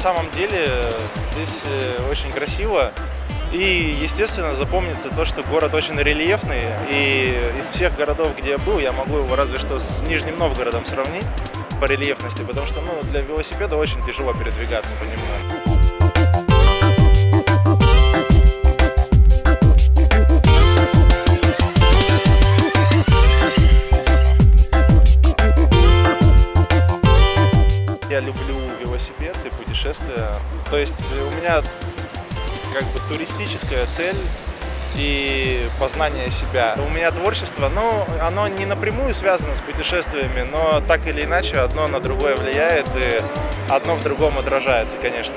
самом деле здесь э, очень красиво. И, естественно, запомнится то, что город очень рельефный. И из всех городов, где я был, я могу его разве что с Нижним Новгородом сравнить по рельефности, потому что ну, для велосипеда очень тяжело передвигаться по нему. Я люблю велосипед и путешествия. То есть у меня как бы туристическая цель и познание себя. У меня творчество, ну, оно не напрямую связано с путешествиями, но так или иначе одно на другое влияет и одно в другом отражается, конечно.